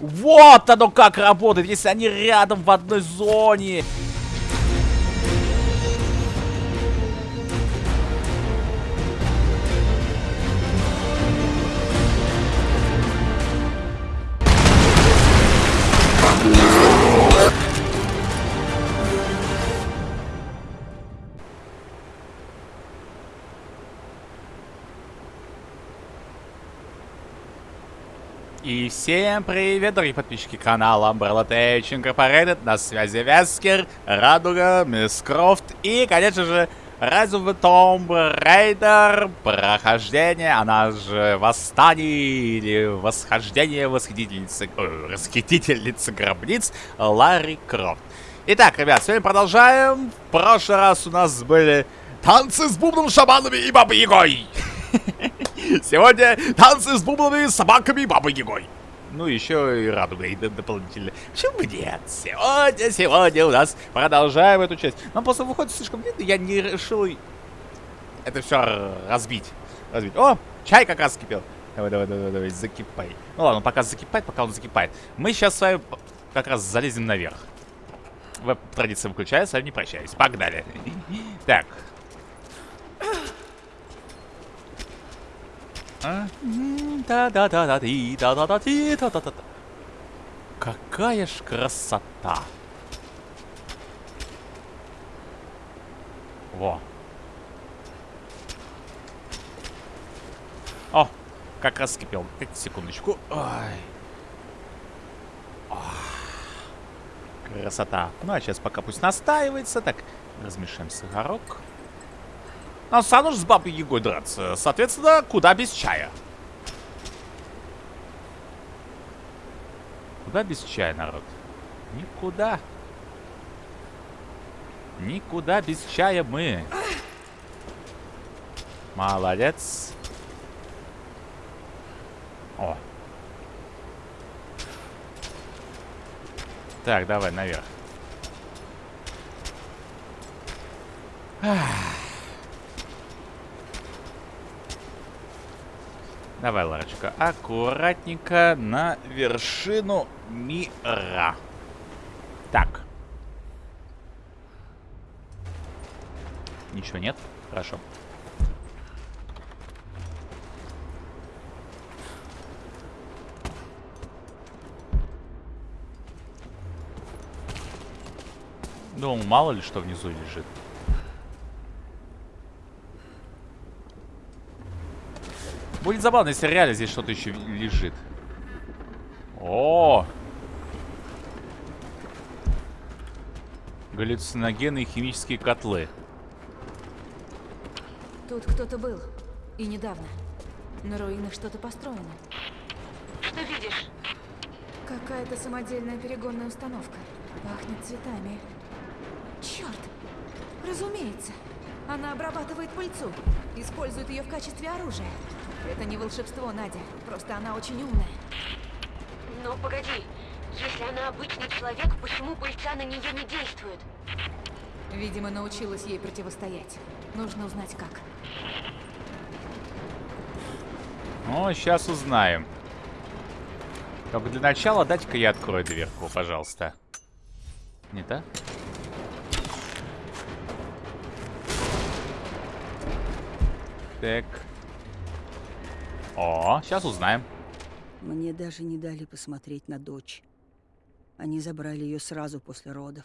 Вот оно как работает, если они рядом в одной зоне. Всем привет, дорогие подписчики канала Umbrella Tech Incorporated. На связи Вескер, Радуга, Мисс Крофт и, конечно же, the Tomb Raider прохождение, она же Восстание или Восхождение Восхитительницы, э, Расхитительницы гробниц Ларри Крофт. Итак, ребят, сегодня продолжаем. В прошлый раз у нас были танцы с бубном, шаманами и бабой Ягой. Сегодня танцы с бубнами, собаками и бабой Ягой. Ну, еще и радугой дополнительно. Почему бы нет? Сегодня, сегодня у нас продолжаем эту часть. Нам просто выходит слишком длинно, я не решил это все разбить. разбить. О, чай как раз кипел. Давай, давай, давай, давай, закипай. Ну ладно, пока закипает, пока он закипает. Мы сейчас с вами как раз залезем наверх. Веб-традиция выключается, не прощаюсь. Погнали. Так, А? Да-да-да-да-ти, да-да-да-ти, да-да-да. Какая ж красота! Во. О, как раз скипел. Секундочку. Ой. Красота. Ну, а сейчас пока пусть настаивается. Так, размешаем сахарок. Нам же с бабой Егой драться. Соответственно, куда без чая? Куда без чая, народ? Никуда. Никуда без чая мы. Молодец. О. Так, давай наверх. Ах. Давай, Ларочка, аккуратненько на вершину мира. Так. Ничего нет? Хорошо. Думал, мало ли что внизу лежит. Будет забавно, если реально здесь что-то еще лежит. О! Галлюциногены и химические котлы. Тут кто-то был. И недавно. На руинах что-то построено. Что видишь? Какая-то самодельная перегонная установка. Пахнет цветами. Черт! Разумеется. Она обрабатывает пыльцу. Использует ее в качестве оружия. Это не волшебство, Надя. Просто она очень умная. Но погоди. Если она обычный человек, почему пыльца на нее не действует? Видимо, научилась ей противостоять. Нужно узнать, как. Ну, сейчас узнаем. Только для начала дайте-ка я открою дверку, пожалуйста. Не так? Так. О, сейчас узнаем. Мне даже не дали посмотреть на дочь. Они забрали ее сразу после родов.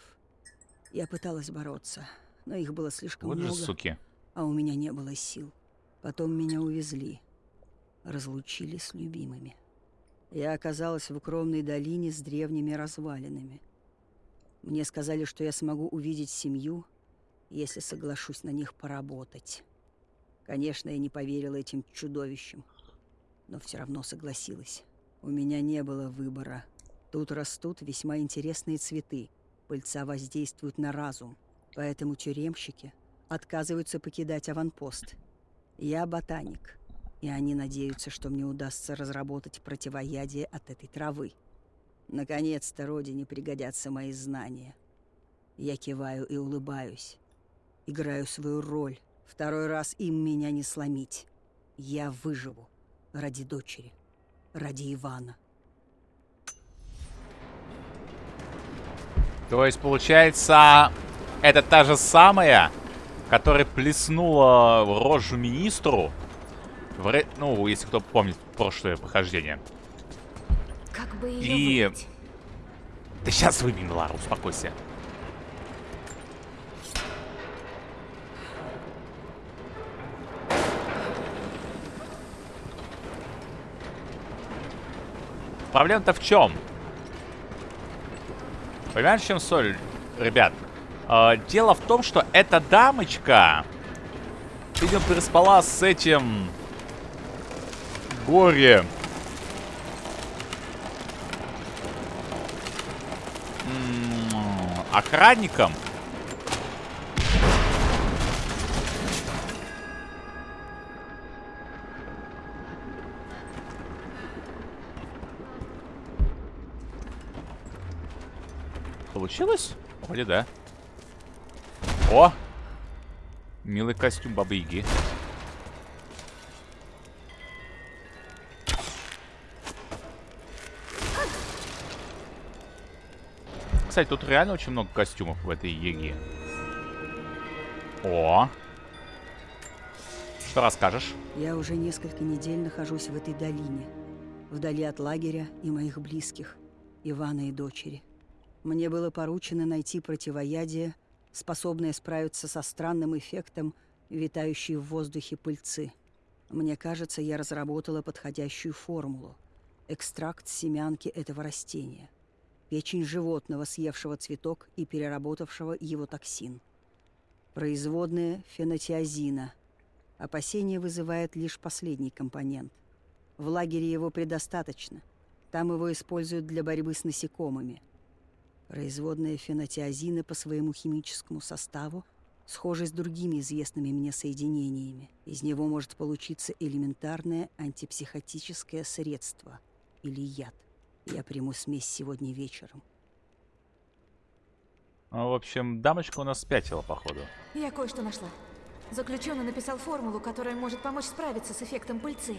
Я пыталась бороться, но их было слишком вот много. же суки. А у меня не было сил. Потом меня увезли. Разлучили с любимыми. Я оказалась в укромной долине с древними развалинами. Мне сказали, что я смогу увидеть семью, если соглашусь на них поработать. Конечно, я не поверила этим чудовищам но все равно согласилась. У меня не было выбора. Тут растут весьма интересные цветы. Пыльца воздействует на разум, поэтому тюремщики отказываются покидать аванпост. Я ботаник, и они надеются, что мне удастся разработать противоядие от этой травы. Наконец-то родине пригодятся мои знания. Я киваю и улыбаюсь. Играю свою роль. Второй раз им меня не сломить. Я выживу ради дочери, ради Ивана. То есть, получается, это та же самая, которая плеснула в рожу министру. В ре... Ну, если кто помнит прошлое похождение. Как бы ее И... Выбить? Да сейчас выбей, Лара, успокойся. Проблема-то в чем? Понимаешь, в чем соль, ребят? А, дело в том, что эта дамочка, видимо, переспала с этим горе охранником. Получилось? Вроде да. О! Милый костюм Бабы Яги. Кстати, тут реально очень много костюмов в этой Еге. О! Что расскажешь? Я уже несколько недель нахожусь в этой долине, вдали от лагеря и моих близких, Ивана и дочери. Мне было поручено найти противоядие, способное справиться со странным эффектом, витающей в воздухе пыльцы. Мне кажется, я разработала подходящую формулу. Экстракт семянки этого растения. Печень животного, съевшего цветок и переработавшего его токсин. Производная фенотиазина – Опасение вызывает лишь последний компонент. В лагере его предостаточно. Там его используют для борьбы с насекомыми. Производная фенотиазина по своему химическому составу схожа с другими известными мне соединениями. Из него может получиться элементарное антипсихотическое средство или яд. Я приму смесь сегодня вечером. Ну, в общем, дамочка у нас спятила, походу. Я кое-что нашла. Заключенный написал формулу, которая может помочь справиться с эффектом пыльцы.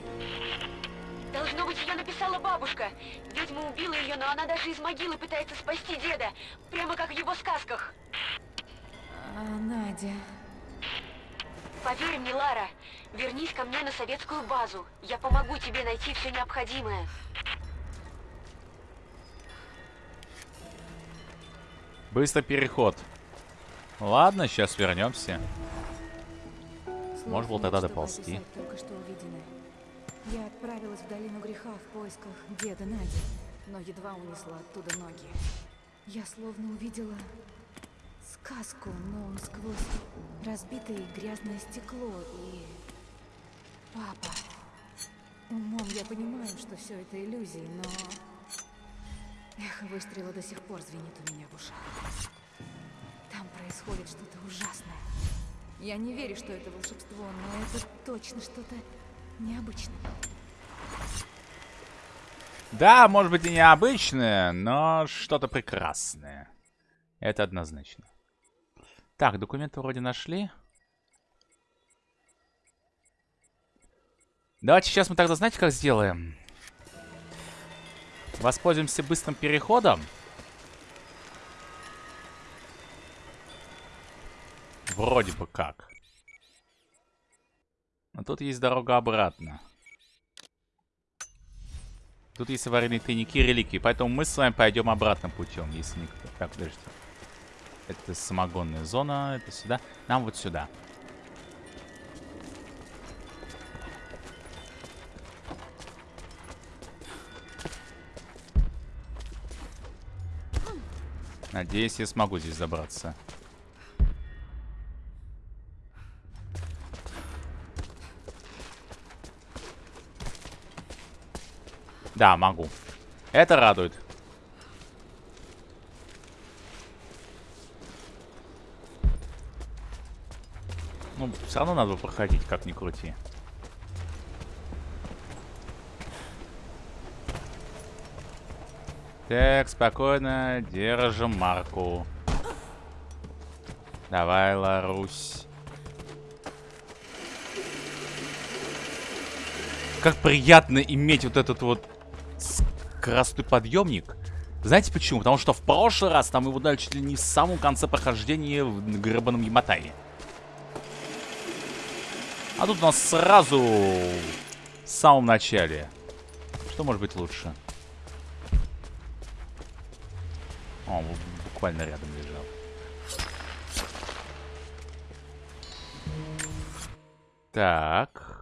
Должно быть, ее написала бабушка. Ведьма убила ее, но она даже из могилы пытается спасти деда. Прямо как в его сказках. А, Надя... Поверь мне, Лара, вернись ко мне на советскую базу. Я помогу тебе найти все необходимое. Быстро переход. Ладно, сейчас вернемся. Можно было нет, тогда доползти. только что увиденное. Я отправилась в долину греха в поисках деда Нади, но едва унесла оттуда ноги. Я словно увидела сказку, но сквозь разбитое грязное стекло и... Папа. Умом я понимаю, что все это иллюзии, но... Эхо выстрела до сих пор звенит у меня в ушах. Там происходит что-то ужасное. Я не верю, что это волшебство, но это точно что-то необычное. Да, может быть и необычное, но что-то прекрасное. Это однозначно. Так, документы вроде нашли. Давайте сейчас мы тогда, знаете, как сделаем? Воспользуемся быстрым переходом. Вроде бы как. Но тут есть дорога обратно. Тут есть аварийные тайники, реликвии. Поэтому мы с вами пойдем обратным путем, если никто... Так, подожди. Это самогонная зона, это сюда. Нам вот сюда. Надеюсь, я смогу здесь забраться. Да, могу. Это радует. Ну, все равно надо проходить, как ни крути. Так, спокойно, держим марку. Давай, Ларусь. Как приятно иметь вот этот вот красный подъемник. Знаете почему? Потому что в прошлый раз там его дали чуть ли не в самом конце прохождения в гребаном Яматае. А тут у нас сразу в самом начале. Что может быть лучше? О, буквально рядом лежал. Так.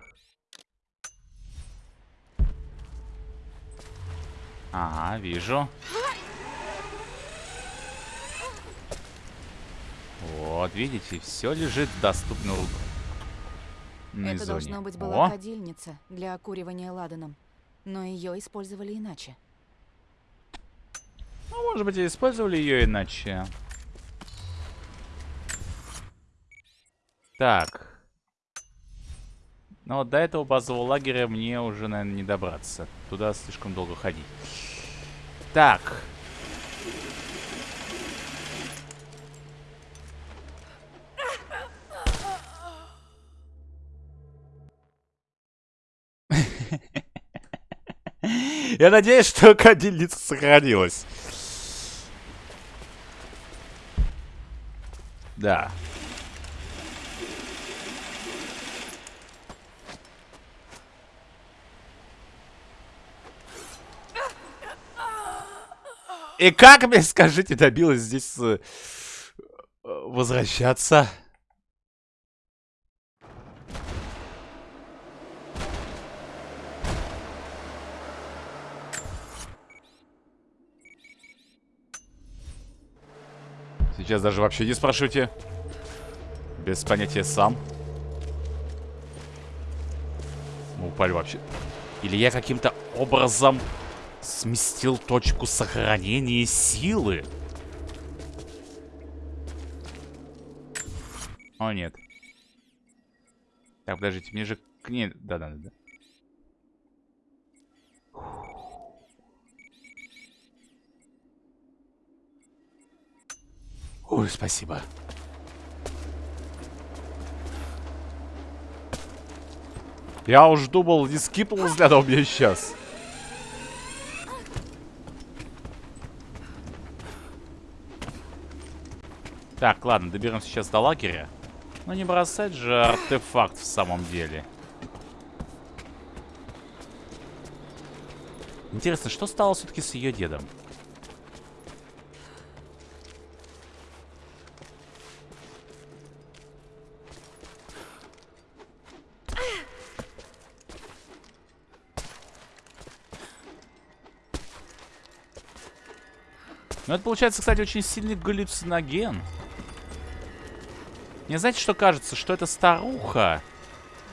Ага, вижу. Вот, видите, все лежит в доступной Это зоне. должно быть была О, кадильница для окуривания ладаном. Но ее использовали иначе. ну, может быть, и использовали ее иначе. Так. Вот до этого базового лагеря мне уже, наверное, не добраться. Туда слишком долго ходить. Так. Я надеюсь, что кадильница сохранилась. Да. И как мне, скажите, добилась здесь э, возвращаться? Сейчас даже вообще не спрашивайте. Без понятия сам. Мы упали вообще. Или я каким-то образом сместил точку сохранения силы? О, нет. Так, подождите, мне же к ней... Да-да-да. Ой, спасибо. Я уж думал, не скипнул взглядом мне сейчас. Так, ладно, доберемся сейчас до лагеря. Но не бросать же артефакт в самом деле. Интересно, что стало все-таки с ее дедом? Ну, это получается, кстати, очень сильный галлюциноген. Мне знаете, что кажется? Что это старуха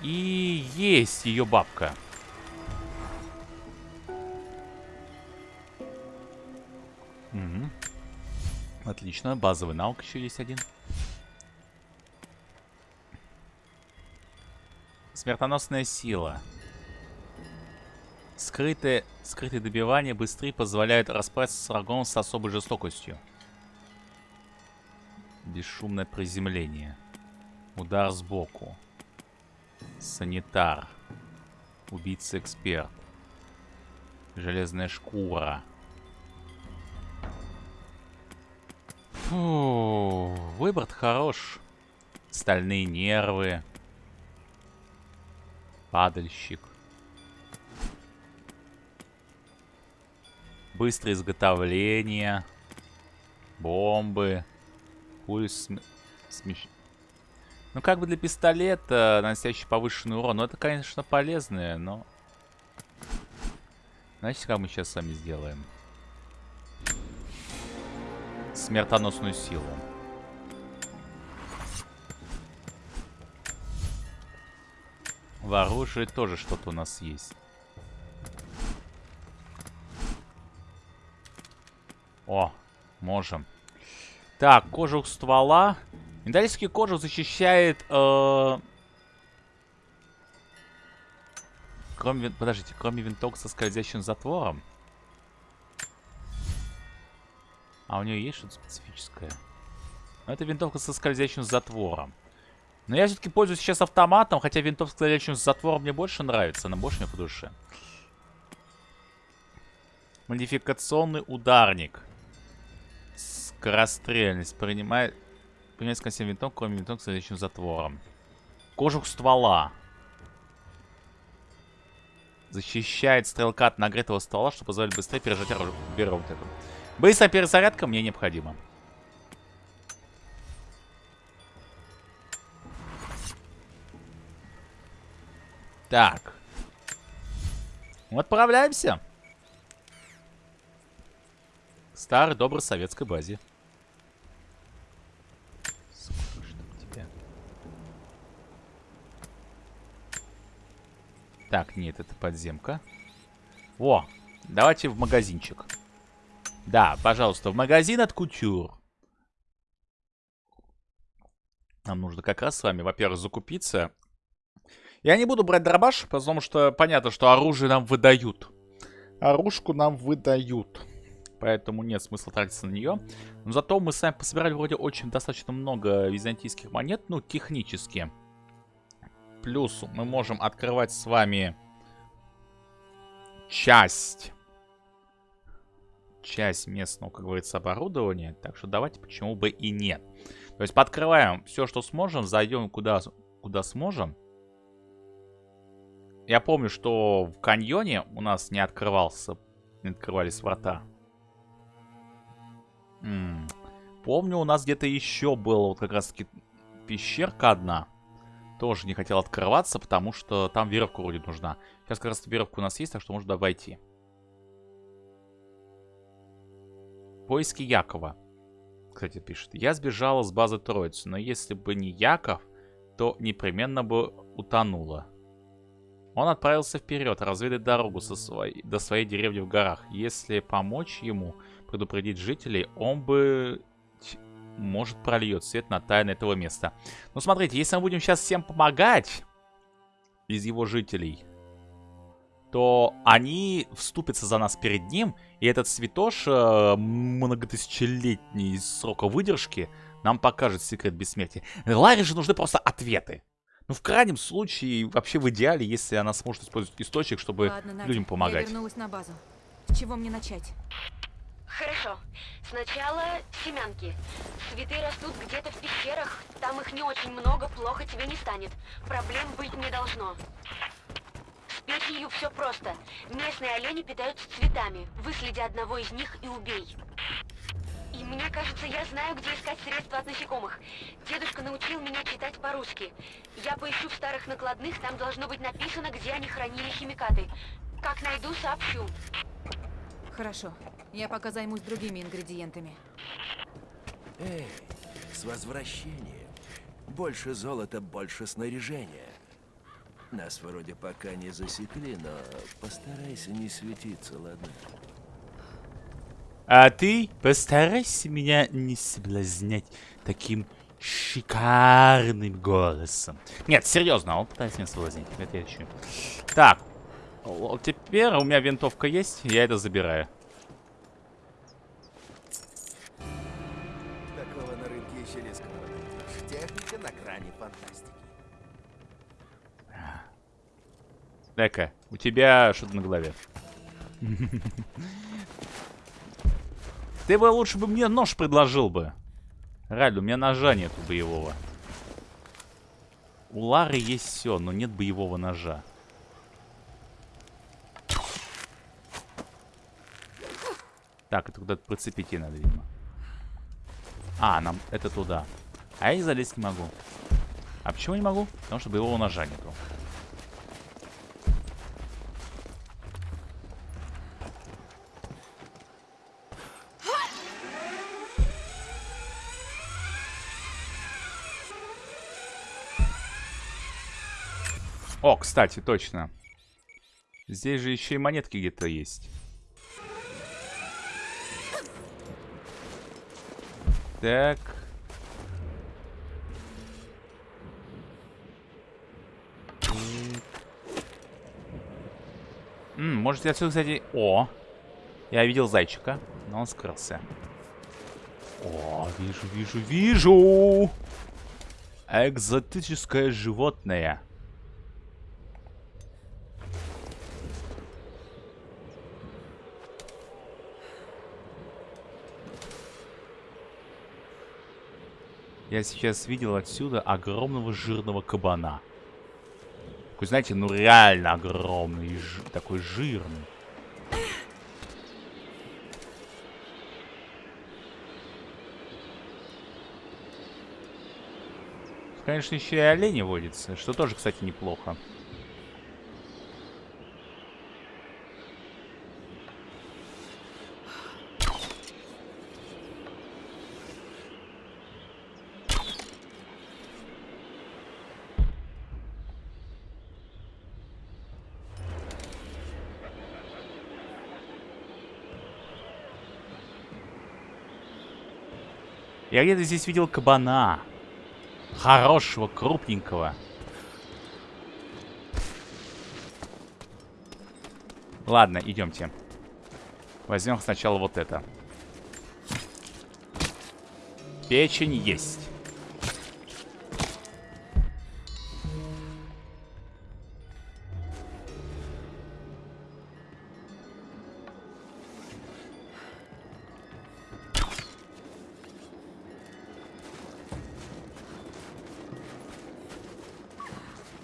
и есть ее бабка. Угу. Отлично. Базовый навык еще есть один. Смертоносная сила. Скрытые, скрытые добивания быстрее позволяют расправиться с врагом с особой жестокостью. Бесшумное приземление. Удар сбоку. Санитар. Убийца-эксперт. Железная шкура. Фу, выбор хорош. Стальные нервы. Падальщик. Быстрое изготовление. Бомбы. Пуль см... смещ... Ну, как бы для пистолета, наносящий повышенный урон. Ну, это, конечно, полезное, но... Знаете, как мы сейчас с вами сделаем? Смертоносную силу. В оружии тоже что-то у нас есть. О, можем. Так, кожух ствола. Металлический кожух защищает... Э... Кроме... Подождите, кроме винтовок со скользящим затвором. А у нее есть что-то специфическое? Ну, это винтовка со скользящим затвором. Но я все-таки пользуюсь сейчас автоматом, хотя винтовка с скользящим затвором мне больше нравится, она больше мне по душе. Модификационный ударник. Скорострельность. Принимает... Принимает с винтом, кроме винтом с следующим затвором. Кожух ствола. Защищает стрелка от нагретого ствола, что позволяет быстрее пережать оружие. Беру вот эту. Быстрая перезарядка мне необходима. Так. Отправляемся. К старой доброй советской базе. Так, нет, это подземка. Во, давайте в магазинчик. Да, пожалуйста, в магазин от Кутюр. Нам нужно как раз с вами, во-первых, закупиться. Я не буду брать дробаш, потому что понятно, что оружие нам выдают. Оружку нам выдают. Поэтому нет смысла тратиться на нее. Но зато мы с вами пособирали вроде очень достаточно много византийских монет, ну, технически. Плюс мы можем открывать с вами часть часть местного, как говорится, оборудования. Так что давайте, почему бы и нет. То есть подкрываем все, что сможем, зайдем куда, куда сможем. Я помню, что в каньоне у нас не открывался, не открывались врата. М -м. Помню, у нас где-то еще была вот как раз таки пещерка одна тоже не хотел открываться, потому что там веревка вроде нужна. Сейчас как раз веревка у нас есть, так что можно обойти. Поиски Якова. Кстати, пишет. Я сбежала с базы Троицы, но если бы не Яков, то непременно бы утонула. Он отправился вперед, разведать дорогу со своей, до своей деревни в горах. Если помочь ему предупредить жителей, он бы может, прольет свет на тайны этого места. Ну, смотрите, если мы будем сейчас всем помогать из его жителей, то они вступятся за нас перед ним, и этот святош э, многотысячелетний срока выдержки нам покажет секрет бессмертия. Ларе же нужны просто ответы. Ну, в крайнем случае, вообще в идеале, если она сможет использовать источник, чтобы Ладно, Надя, людям помогать. Я вернулась на базу. С чего мне начать? Хорошо. Сначала семянки. Цветы растут где-то в пещерах. Там их не очень много, плохо тебе не станет. Проблем быть не должно. С печенью все просто. Местные олени питаются цветами. Выследи одного из них и убей. И мне кажется, я знаю, где искать средства от насекомых. Дедушка научил меня читать по-русски. Я поищу в старых накладных, там должно быть написано, где они хранили химикаты. Как найду, сообщу. Хорошо. Я пока займусь другими ингредиентами. Эй, с возвращением. Больше золота, больше снаряжения. Нас вроде пока не засекли, но постарайся не светиться, ладно? А ты постарайся меня не соблазнять таким шикарным голосом. Нет, серьезно, он пытается меня соблазнить. Это я еще. Так, теперь у меня винтовка есть, я это забираю. Дай-ка, у тебя что-то на голове. Ты бы лучше бы мне нож предложил бы. Раль, у меня ножа нету боевого. У Лары есть все, но нет боевого ножа. Так, это куда-то прицепить надо, видимо. А, нам это туда. А я залезть не могу. А почему не могу? Потому что боевого ножа нету. О, кстати, точно. Здесь же еще и монетки где-то есть. Так. М -м, может, отсюда, кстати... О! Я видел зайчика, но он скрылся. О, вижу, вижу, вижу! Экзотическое животное. Я сейчас видел отсюда огромного жирного кабана. Такой, знаете, ну реально огромный, такой жирный. Конечно, еще и олени водятся, что тоже, кстати, неплохо. Я где-то здесь видел кабана. Хорошего, крупненького. Ладно, идемте. Возьмем сначала вот это. Печень есть.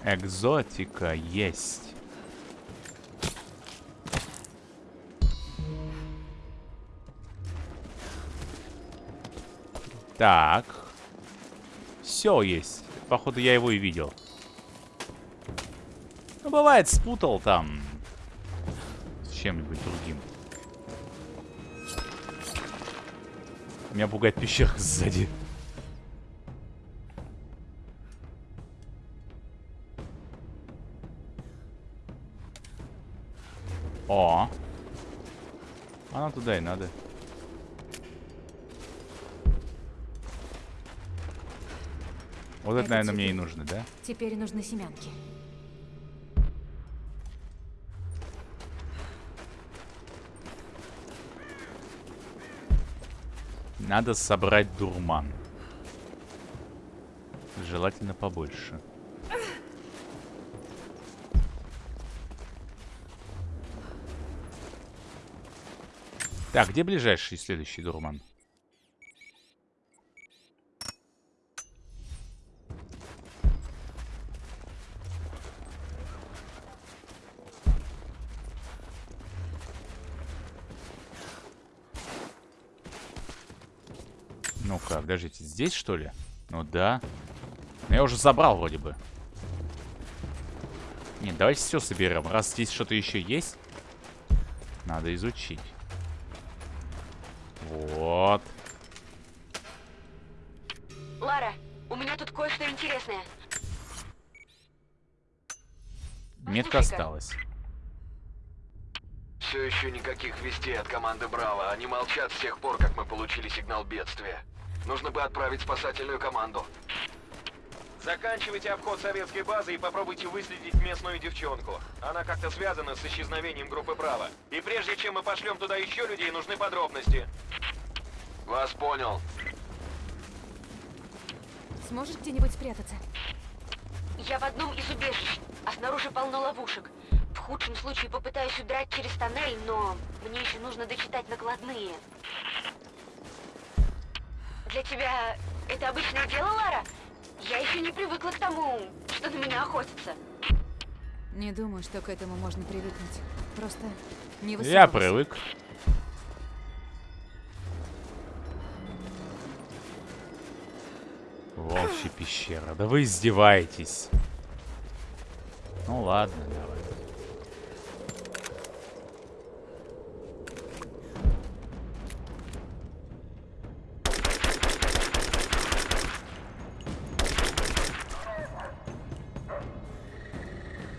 Экзотика есть. Так. Все есть. Походу, я его и видел. Ну, бывает, спутал там с чем-нибудь другим. Меня пугает пещера сзади. О. Она туда и надо. Вот это, Это наверное, тебе. мне и нужно, да? Теперь нужны семянки. Надо собрать дурман. Желательно побольше. Так, где ближайший следующий дурман? Ну-ка, подождите, здесь что ли? Ну да. Но я уже забрал вроде бы. Нет, давайте все соберем. Раз здесь что-то еще есть, надо изучить. Осталась. Все еще никаких вестей от команды Браво. Они молчат с тех пор, как мы получили сигнал бедствия. Нужно бы отправить спасательную команду. Заканчивайте обход советской базы и попробуйте выследить местную девчонку. Она как-то связана с исчезновением группы Браво. И прежде чем мы пошлем туда еще людей, нужны подробности. Вас понял. Сможешь где-нибудь спрятаться? Я в одном из убежищ, а снаружи полно ловушек. В худшем случае попытаюсь удрать через тоннель, но мне еще нужно дочитать накладные. Для тебя это обычное дело, Лара? Я еще не привыкла к тому, что на меня охотятся. Не думаю, что к этому можно привыкнуть. Просто не Я высовывайся. привык. Волчья пещера. Да вы издеваетесь. Ну ладно, давай.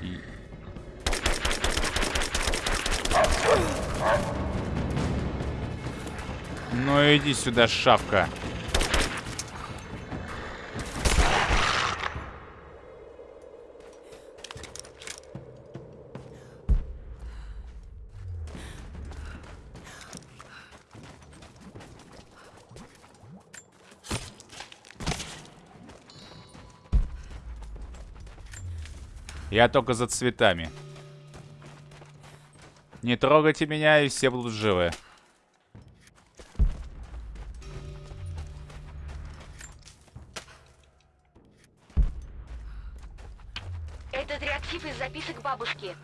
И- Ну иди сюда, шавка. Я только за цветами. Не трогайте меня, и все будут живы. Этот реактив из записок бабушки.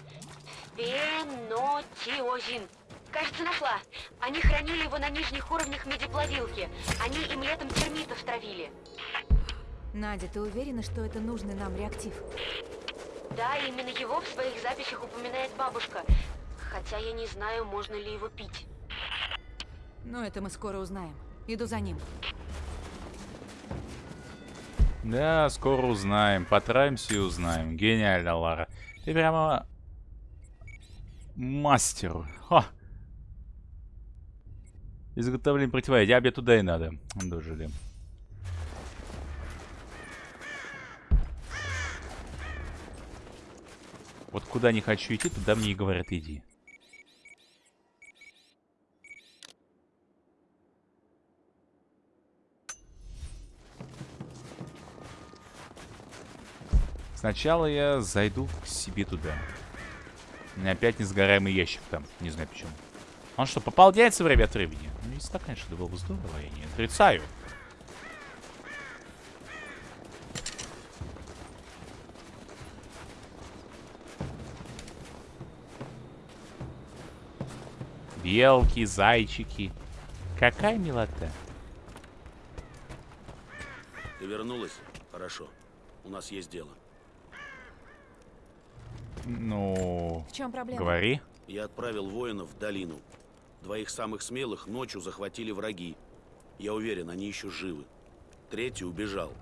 Пенотиозин. Кажется, нашла. Они хранили его на нижних уровнях медиплавилки. Они им летом термитов травили. Надя, ты уверена, что это нужный нам реактив? Да, именно его в своих записях упоминает бабушка. Хотя я не знаю, можно ли его пить. Но это мы скоро узнаем. Иду за ним. Да, скоро узнаем. Потраимся и узнаем. Гениально, Лара. Ты прямо... Мастер. Ха. Изготовление противоядия. А мне туда и надо. Дожили. Вот куда не хочу идти, туда мне и говорят иди. Сначала я зайду к себе туда. У меня опять несгораемый ящик там. Не знаю почему. Он что, пополняется время от времени? Ну, если так, конечно, было бы здорово. Я не отрицаю. Белки, зайчики. Какая милота. Ты вернулась? Хорошо. У нас есть дело. Ну, В чем проблема? говори. Я отправил воинов в долину. Двоих самых смелых ночью захватили враги. Я уверен, они еще живы. Третий убежал.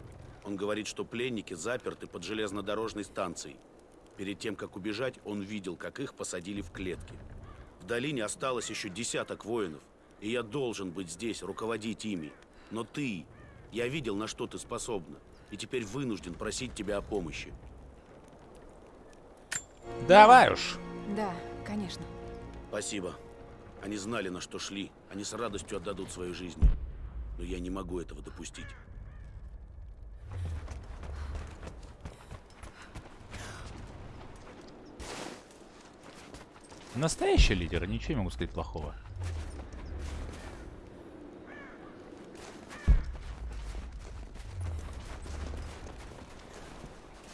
Он говорит, что пленники заперты под железнодорожной станцией. Перед тем, как убежать, он видел, как их посадили в клетки. В долине осталось еще десяток воинов, и я должен быть здесь, руководить ими. Но ты, я видел, на что ты способна, и теперь вынужден просить тебя о помощи. Давай уж. Да, конечно. Спасибо. Они знали, на что шли. Они с радостью отдадут свою жизнь. Но я не могу этого допустить. Настоящий лидер, ничего не могу сказать плохого.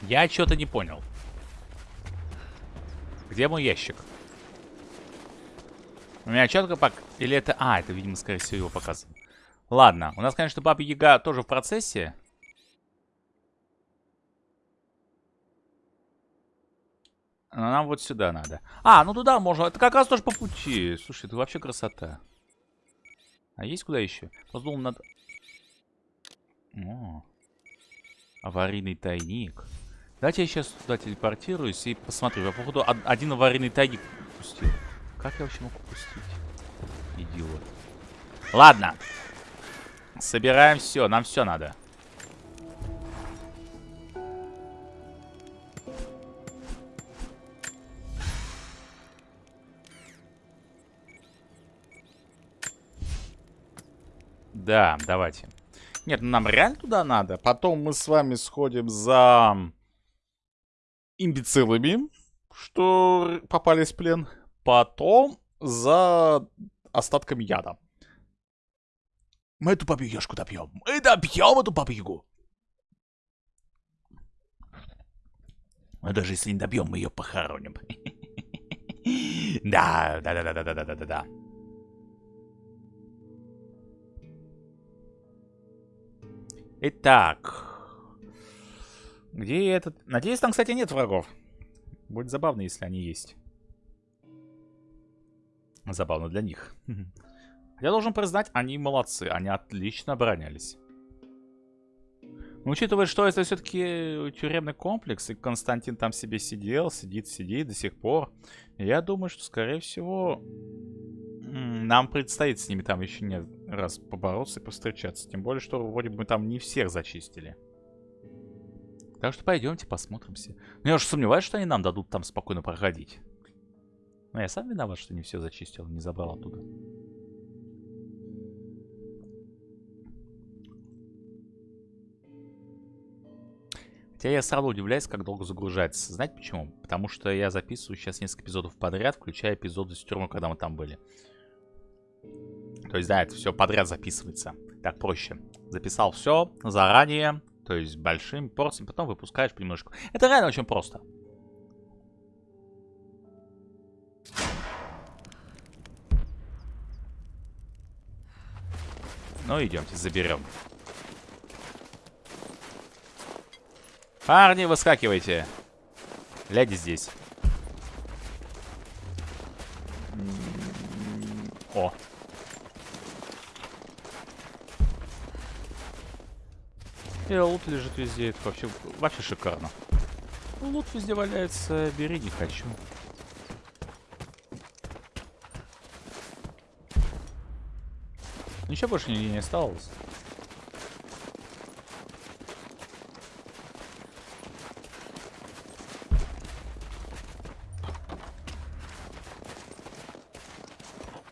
Я что-то не понял. Где мой ящик? У меня четко пок... Или это... А, это, видимо, скорее всего, его показывал. Ладно, у нас, конечно, Баба Яга тоже в процессе. Но нам вот сюда надо. А, ну туда можно. Это как раз тоже по пути. Слушай, это вообще красота. А есть куда еще? Подумал, надо... О, аварийный тайник. Давайте я сейчас туда телепортируюсь и посмотрю. Я, походу, од- один аварийный тайник упустил. Как я вообще мог упустить? Идиот. Ладно. Собираем все. Нам все надо. Да, давайте. Нет, ну нам реально туда надо. Потом мы с вами сходим за имбецилами, что попались в плен. Потом за остатками яда. Мы эту бабу-ягушку добьем. Мы добьем эту бабу-ягу. Но даже если не добьем, мы ее похороним. Да, да, да, да, да, да, да, да, да. Итак. Где этот... Надеюсь, там, кстати, нет врагов. Будет забавно, если они есть. Забавно для них. Я должен признать, они молодцы. Они отлично оборонялись. Учитывая, что это все-таки тюремный комплекс, и Константин там себе сидел, сидит, сидит до сих пор, я думаю, что, скорее всего, нам предстоит с ними там еще не раз побороться и повстречаться. Тем более, что вроде бы мы там не всех зачистили. Так что пойдемте посмотримся. Но я уж сомневаюсь, что они нам дадут там спокойно проходить. Но я сам виноват, что не все зачистил, не забрал оттуда. Хотя я сразу удивляюсь, как долго загружается. Знаете почему? Потому что я записываю сейчас несколько эпизодов подряд, включая эпизоды с тюрьмы, когда мы там были. То есть, да, это все подряд записывается. Так проще. Записал все заранее, то есть большим порциям, потом выпускаешь понемножку. Это реально очень просто. Ну, идемте, заберем. Парни, выскакивайте. Леди здесь. И лут лежит везде. Это вообще, вообще шикарно. Лут везде валяется. Бери, не хочу. Ничего больше нигде не осталось.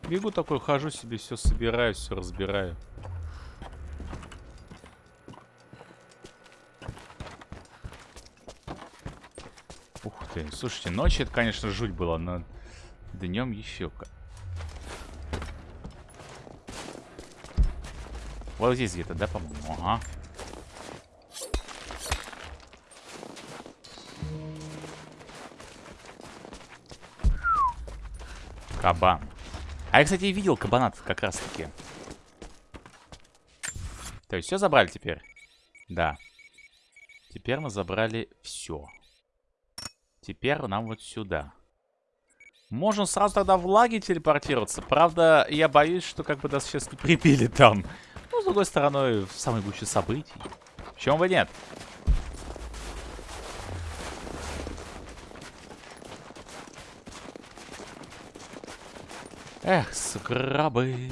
Бегу такой, хожу себе, все собираю, все разбираю. Ух ты, слушайте, ночью это, конечно, жуть было, но днем еще как. Вот здесь где-то, да, по-моему? Ага. Кабан. А я, кстати, видел кабанат как раз-таки. То есть все забрали теперь? Да. Теперь мы забрали все. Теперь нам вот сюда. Можем сразу тогда в лаги телепортироваться. Правда, я боюсь, что как бы нас сейчас не прибили там. Ну, с другой стороны, в самой гуще событий. Почему бы нет? Эх, скрабы.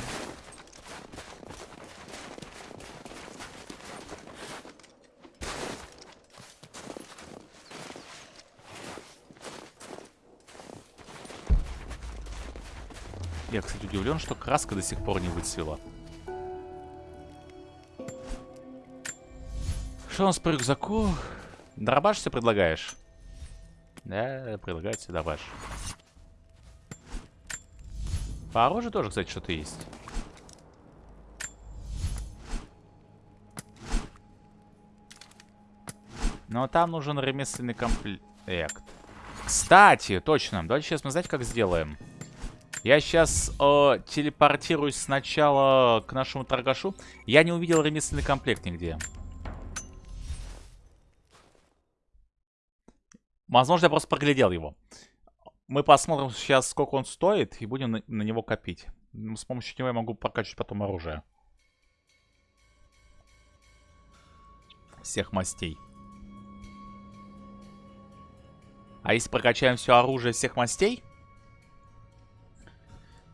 Я, кстати, удивлен, что краска до сих пор не выцвела. Что у нас по рюкзаку? Дробаш все предлагаешь? Да, предлагаю себе дробаш. По оружию тоже, кстати, что-то есть. Но там нужен ремесленный комплект. Кстати, точно. Давайте сейчас мы знаете, как сделаем. Я сейчас э, телепортируюсь сначала к нашему торгашу. Я не увидел ремесленный комплект нигде. Возможно, я просто проглядел его. Мы посмотрим сейчас, сколько он стоит, и будем на, на него копить. С помощью него я могу прокачивать потом оружие. Всех мастей. А если прокачаем все оружие всех мастей,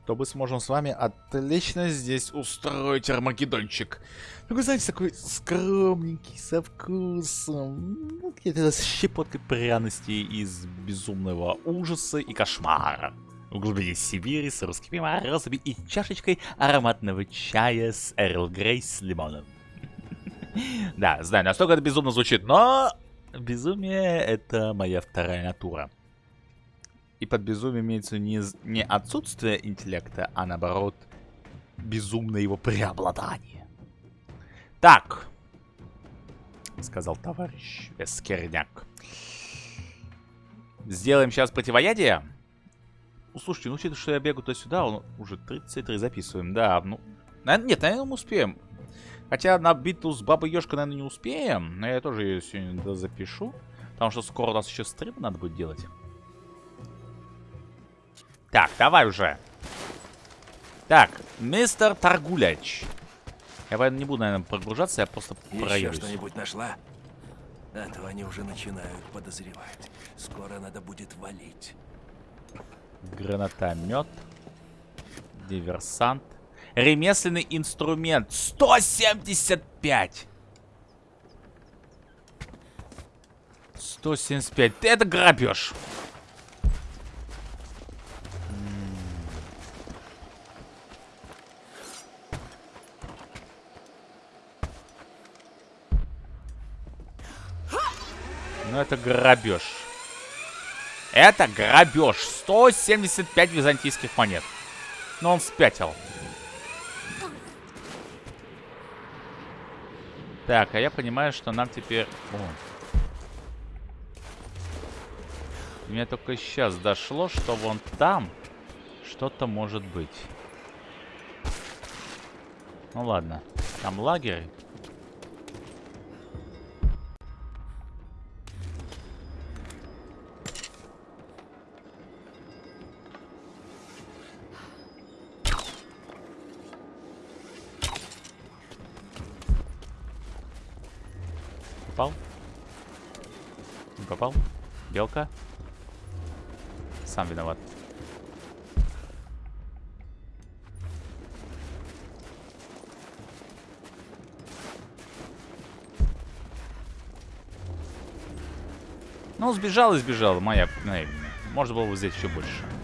то мы сможем с вами отлично здесь устроить армагеддончик. Ну, вы знаете, такой скромненький, со вкусом. Ну, Какие-то щепоткой пряности из безумного ужаса и кошмара. В глубине Сибири с русскими морозами и чашечкой ароматного чая с Эрл Грей с лимоном. Да, знаю, настолько это безумно звучит, но безумие это моя вторая натура. И под безумием имеется не, не отсутствие интеллекта, а наоборот, безумное его преобладание. Так, сказал товарищ Эскерняк. Сделаем сейчас противоядие. Ну, слушайте, ну, учитывая, что я бегу туда-сюда, он уже 33 записываем, да, ну... Нет, наверное, мы успеем. Хотя на битву с Бабой Ёшкой, наверное, не успеем, но я тоже ее сегодня запишу. Потому что скоро у нас еще стрим надо будет делать. Так, давай уже. Так, мистер Торгуляч. Я не буду, наверное, прогружаться, я просто проеду. что-нибудь нашла? Этого они уже начинают подозревать. Скоро надо будет валить. Гранатомет. Диверсант. Ремесленный инструмент. 175! 175. Это грабеж. Это грабеж. Это грабеж. 175 византийских монет. Но он спятил. Так, а я понимаю, что нам теперь... О. Мне только сейчас дошло, что вон там что-то может быть. Ну ладно. Там лагерь. Белка? Сам виноват. Ну, сбежал и сбежал. Моя... вина. Можно было бы взять еще больше.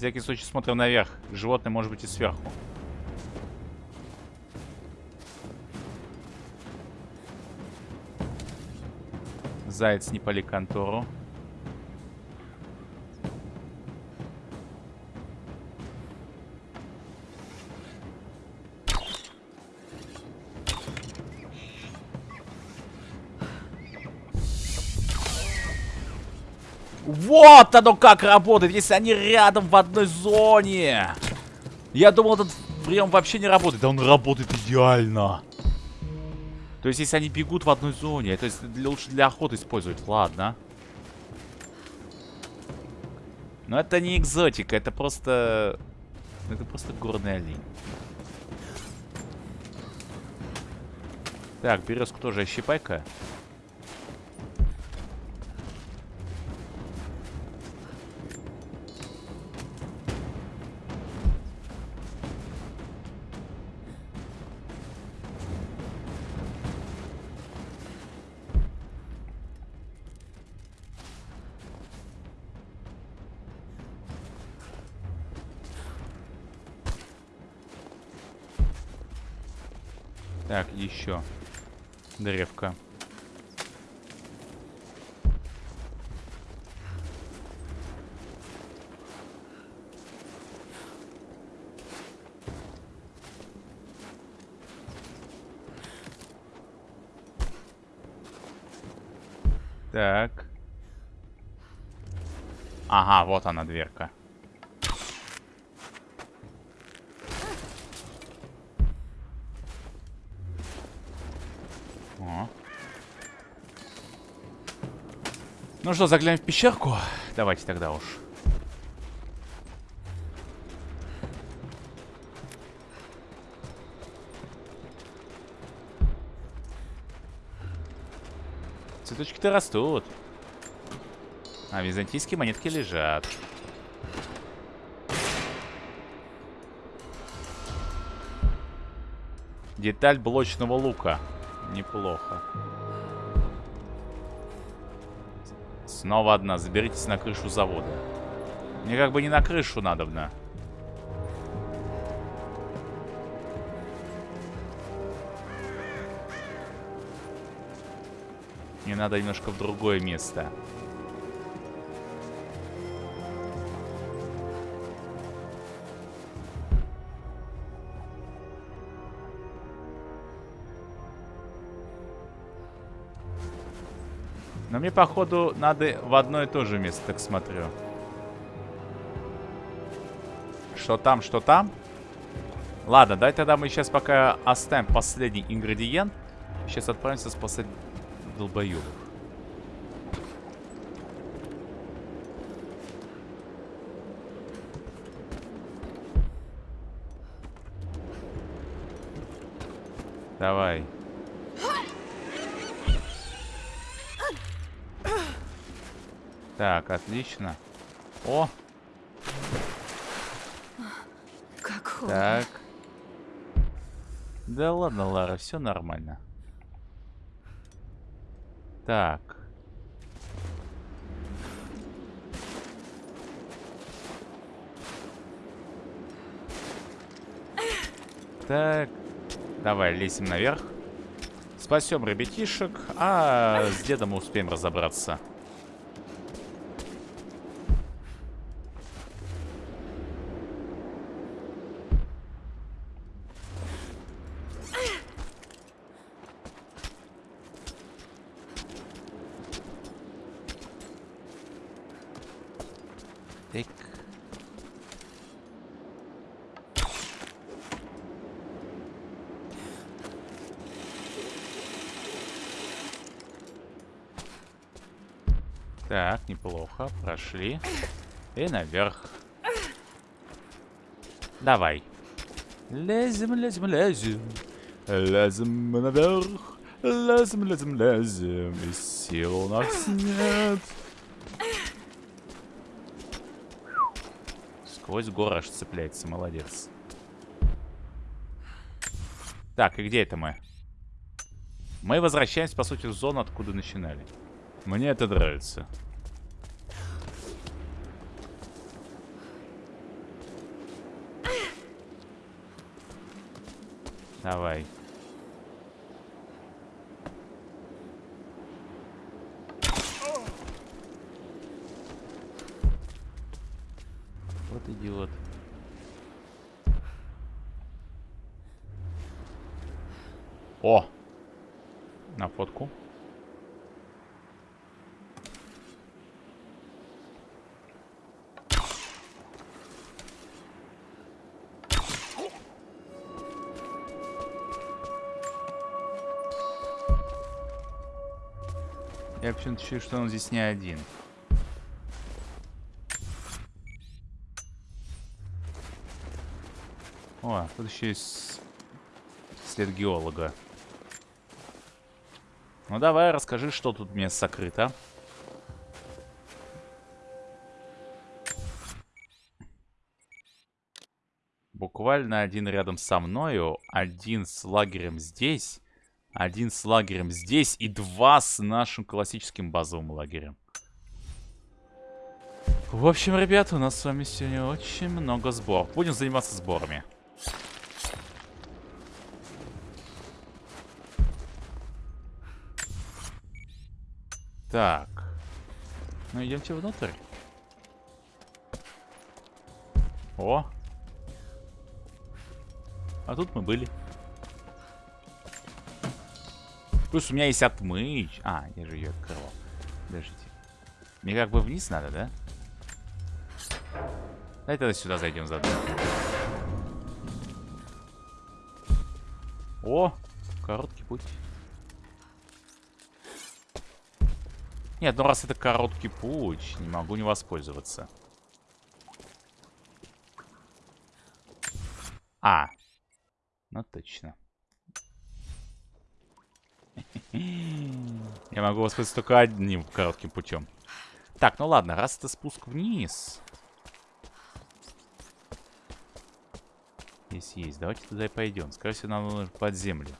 Всякий случай смотрим наверх. Животное может быть и сверху. Заяц не пали контору. Вот оно как работает, если они рядом в одной зоне. Я думал, этот прием вообще не работает. Да он работает идеально. То есть, если они бегут в одной зоне, то есть для, лучше для охоты использовать. Ладно. Но это не экзотика, это просто... Это просто горный олень. Так, березку тоже ощипай-ка. Еще. Древко. Так. Ага, вот она дверка. Ну что, заглянем в пещерку? Давайте тогда уж. Цветочки-то растут. А византийские монетки лежат. Деталь блочного лука. Неплохо. Снова одна. Заберитесь на крышу завода. Мне как бы не на крышу надобно. Мне надо немножко в другое место. Мне, походу, надо в одно и то же место, так смотрю. Что там, что там? Ладно, давай тогда мы сейчас пока оставим последний ингредиент. Сейчас отправимся спасать долбоёбов. Давай. Так, отлично. О, Как холодно. так. Да ладно, Лара, все нормально. Так. Так. Давай, лезем наверх. Спасем ребятишек, а с дедом успеем разобраться. Так, Прошли. И наверх. Давай. Лезем, лезем, лезем. Лезем наверх. Лезем, лезем, лезем. И сил у нас нет. Сквозь горы аж цепляется. Молодец. Так, и где это мы? Мы возвращаемся, по сути, в зону, откуда начинали. Мне это нравится. Давай. Вот идиот. О! На фотку. Я почему-то чую, что он здесь не один. О, тут еще есть след геолога. Ну давай, расскажи, что тут мне сокрыто. Буквально один рядом со мною, один с лагерем здесь, один с лагерем здесь и два с нашим классическим базовым лагерем. В общем, ребята, у нас с вами сегодня очень много сборов. Будем заниматься сборами. Так. Ну, идемте внутрь. О! А тут мы были. Плюс у меня есть отмыч. А, я же ее открывал. Подождите. Мне как бы вниз надо, да? Давай тогда сюда зайдем заодно. О! Короткий путь. Нет, ну раз это короткий путь, не могу не воспользоваться. А. Ну точно. Я могу воспользоваться только одним коротким путем. Так, ну ладно, раз это спуск вниз. Здесь есть. Давайте туда и пойдем. Скорее всего, нам нужно под землю.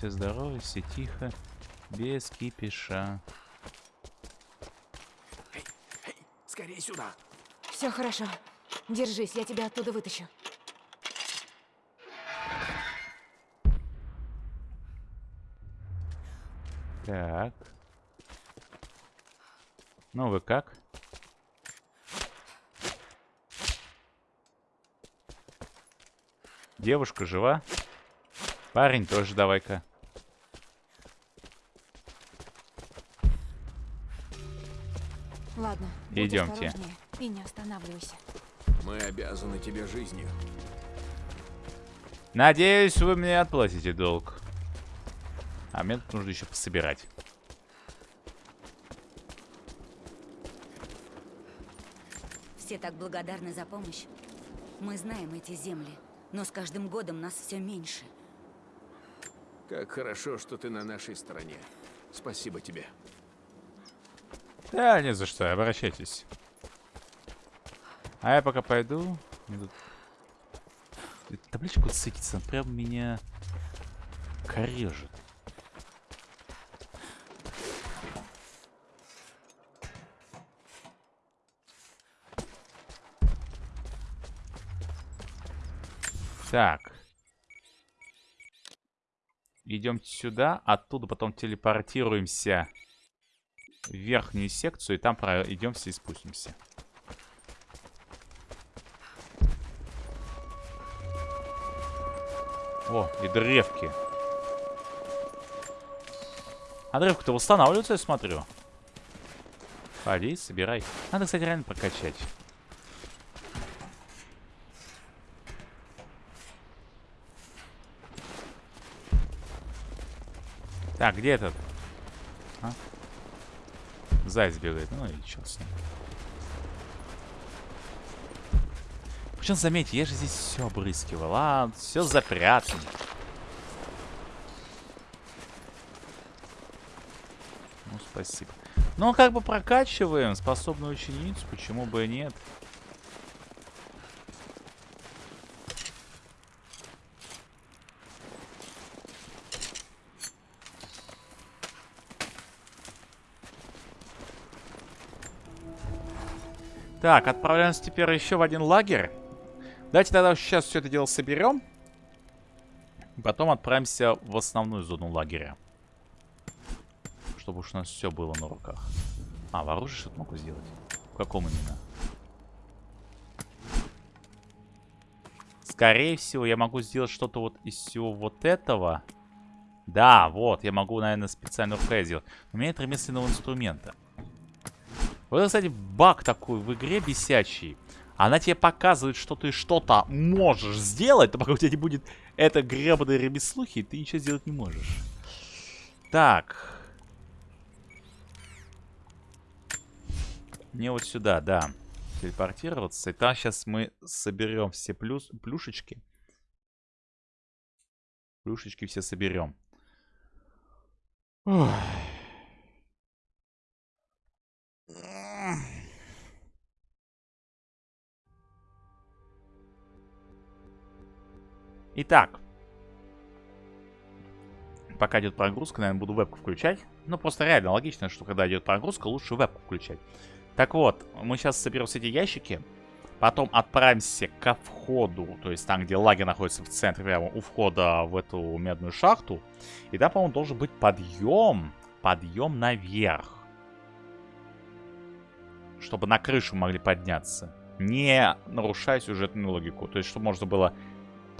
Все здоровы, все тихо, без кипиша. Эй, эй, скорее сюда. Все хорошо. Держись, я тебя оттуда вытащу. Так. Ну вы как? Девушка жива? Парень тоже давай-ка. Будь Идемте. И не останавливайся. Мы обязаны тебе жизнью. Надеюсь, вы мне отплатите долг. А мне тут нужно еще пособирать. Все так благодарны за помощь. Мы знаем эти земли, но с каждым годом нас все меньше. Как хорошо, что ты на нашей стороне. Спасибо тебе. Да, не за что, обращайтесь. А я пока пойду. Эта Табличку цикится, прям меня корежит. Так. Идем сюда, оттуда потом телепортируемся верхнюю секцию, и там пройдемся и спустимся. О, и древки. А древка-то восстанавливается, я смотрю. Ходи, собирай. Надо, кстати, реально прокачать. Так, где этот? А? Заяц бегает. Ну и чё с ним. Причем, заметьте, я же здесь все обрыскивал. А, все запрятано. Ну, спасибо. Ну, как бы прокачиваем способную ученицу, почему бы и нет. Так, отправляемся теперь еще в один лагерь. Давайте тогда сейчас все это дело соберем. Потом отправимся в основную зону лагеря. Чтобы уж у нас все было на руках. А, в оружие что-то могу сделать. В каком именно? Скорее всего, я могу сделать что-то вот из всего вот этого. Да, вот, я могу, наверное, специально РП сделать. У меня нет ремесленного инструмента. Вот, кстати, баг такой в игре бесячий. Она тебе показывает, что ты что-то можешь сделать, но пока у тебя не будет это гребаное ремеслухи, ты ничего сделать не можешь. Так. Мне вот сюда, да, телепортироваться. И там сейчас мы соберем все плюс, плюшечки. Плюшечки все соберем. Ой. Итак. Пока идет прогрузка, наверное, буду вебку включать. Ну, просто реально логично, что когда идет прогрузка, лучше вебку включать. Так вот, мы сейчас соберем все эти ящики. Потом отправимся ко входу, то есть там, где лагерь находится в центре, прямо у входа в эту медную шахту. И там, по-моему, должен быть подъем. Подъем наверх. Чтобы на крышу могли подняться. Не нарушая сюжетную логику. То есть, чтобы можно было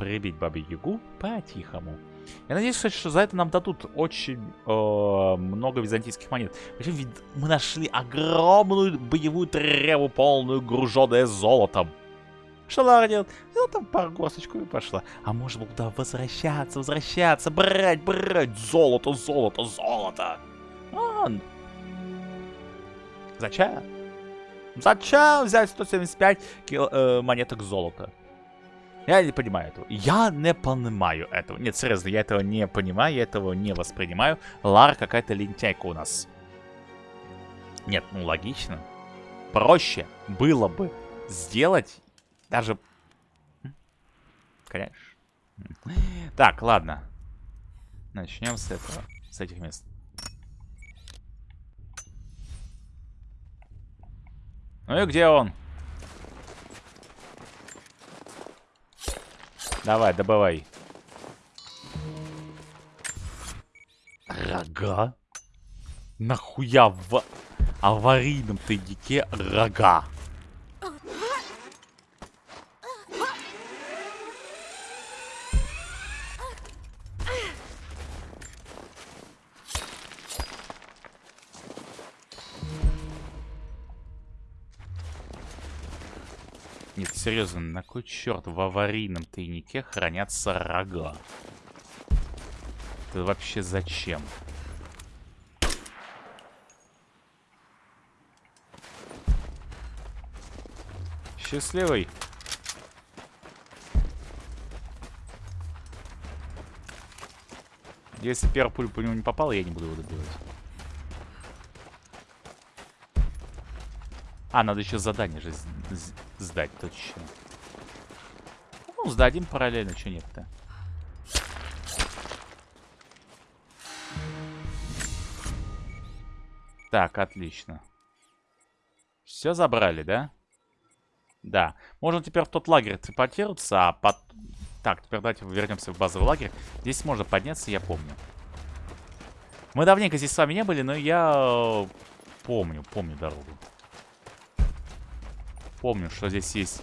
прибить Бабе Ягу по-тихому. Я надеюсь, кстати, что за это нам дадут очень э, много византийских монет. Причем ведь мы нашли огромную боевую треву, полную груженная золотом. Что надо делать? Ну, там пару горсточку и пошла. А может быть, туда возвращаться, возвращаться, брать, брать. Золото, золото, золото. А, зачем? Зачем взять 175 кил, э, монеток золота? Я не понимаю этого. Я не понимаю этого. Нет, серьезно, я этого не понимаю, я этого не воспринимаю. Лара какая-то лентяйка у нас. Нет, ну логично. Проще было бы сделать даже... Конечно. Так, ладно. Начнем с этого, с этих мест. Ну и где он? Давай, добывай. Рога? Нахуя в аварийном тайнике рога? Серьезно, на кой черт в аварийном тайнике хранятся рога? Это вообще зачем? Счастливый. Если первая пуля по нему не попала, я не буду его добивать. А, надо еще задание же сдать точно. Ну, сдадим параллельно, что нет-то. Так, отлично. Все забрали, да? Да. Можно теперь в тот лагерь телепортироваться, а под... Так, теперь давайте вернемся в базовый лагерь. Здесь можно подняться, я помню. Мы давненько здесь с вами не были, но я э, помню, помню дорогу. Помню, что здесь есть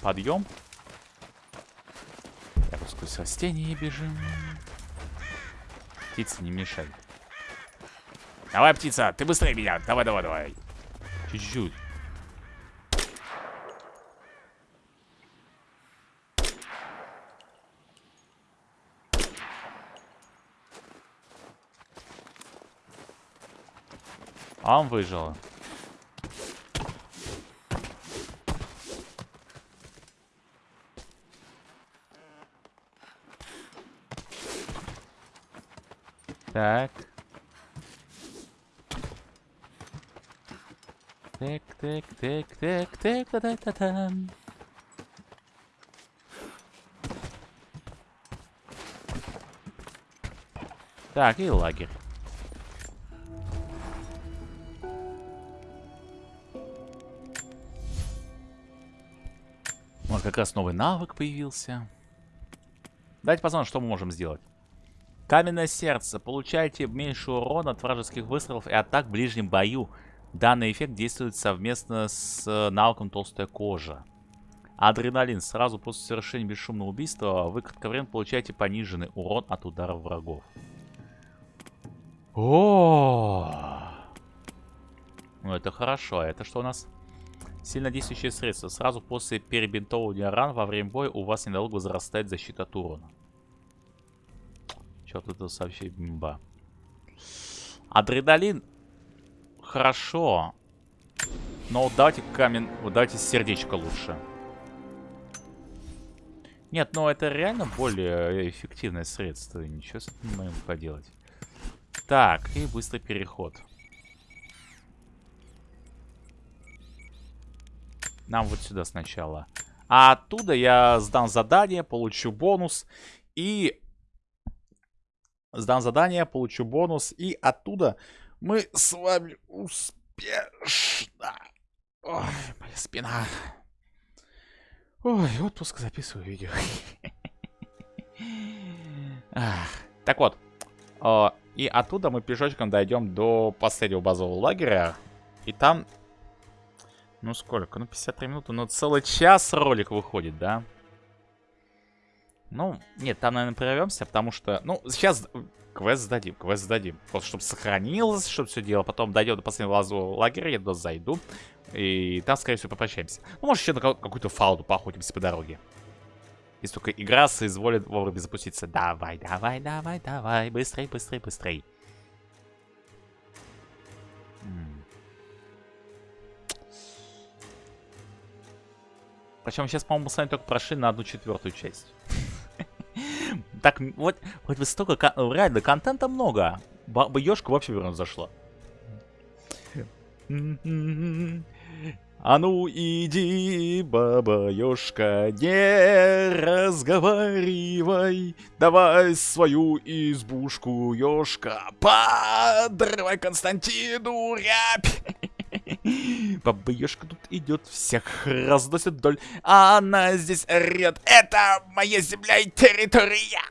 подъем. Так, сквозь растения бежим. Птица, не мешай. Давай, птица, ты быстрее меня. Давай, давай, давай. Чуть-чуть. А он выжил. Так. Так, так, так, так, так, та та та там Так, и лагерь. Вот как раз новый навык появился. Давайте посмотрим, что мы можем сделать. Каменное сердце. Получаете меньше урона от вражеских выстрелов и атак в ближнем бою. Данный эффект действует совместно с э, навыком толстая кожа. Адреналин. Сразу после совершения бесшумного убийства вы кратковременно получаете пониженный урон от ударов врагов. О, Ну это хорошо. А это что у нас? Сильно действующее средство. Сразу после перебинтовывания ран во время боя у вас недолго возрастает защита от урона. Что-то это вообще бимба. Адреналин. Хорошо. Но вот давайте камень... Вот давайте сердечко лучше. Нет, ну это реально более эффективное средство. Ничего с этим можем поделать. Так, и быстрый переход. Нам вот сюда сначала. А оттуда я сдам задание, получу бонус. И Сдам задание, получу бонус. И оттуда мы с вами успешно... Ой, моя спина. Ой, отпуск записываю видео. Так вот. И оттуда мы пешочком дойдем до последнего базового лагеря. И там... Ну сколько? Ну 53 минуты. Ну целый час ролик выходит, да? Ну, нет, там, наверное, прервемся, потому что... Ну, сейчас квест сдадим, квест сдадим. Просто чтобы сохранилось, чтобы все дело. Потом дойдем до последнего лазового лагеря, я туда зайду. И там, скорее всего, попрощаемся. Ну, может, еще на какую-то фауну поохотимся по дороге. Если только игра соизволит вовремя запуститься. Давай, давай, давай, давай. Быстрей, быстрей, быстрей. Причем сейчас, по-моему, с вами только прошли на одну четвертую часть. Так, вот, вот вы столько, реально, контента много. Ёшка вообще верно зашла. А ну иди, баба Ёшка, не разговаривай. Давай свою избушку, Ёшка, подрывай Константину рябь. Баба Ёшка тут идет, всех разносит вдоль. А она здесь орет. Это моя земля и территория.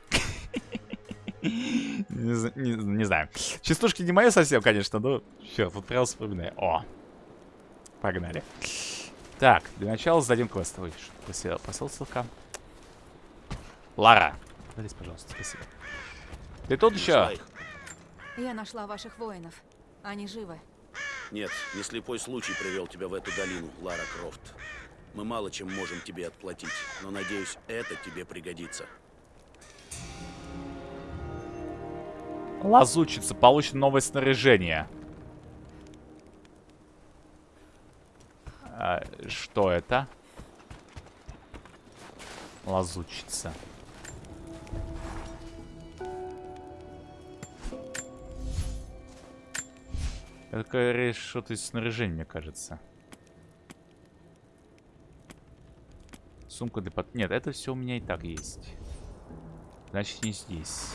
Не, знаю. Частушки не мои совсем, конечно, но все, тут прям вспоминаю. О, погнали. Так, для начала сдадим квест. Ой, что ссылка. Лара, здесь, пожалуйста, спасибо. Ты тут еще? Я нашла ваших воинов. Они живы. Нет, не слепой случай привел тебя в эту долину, Лара Крофт. Мы мало чем можем тебе отплатить, но, надеюсь, это тебе пригодится. Лазучица, получит новое снаряжение. А, что это? Лазучица. Это что-то из снаряжения, мне кажется. Сумка для под... Нет, это все у меня и так есть. Значит, не здесь.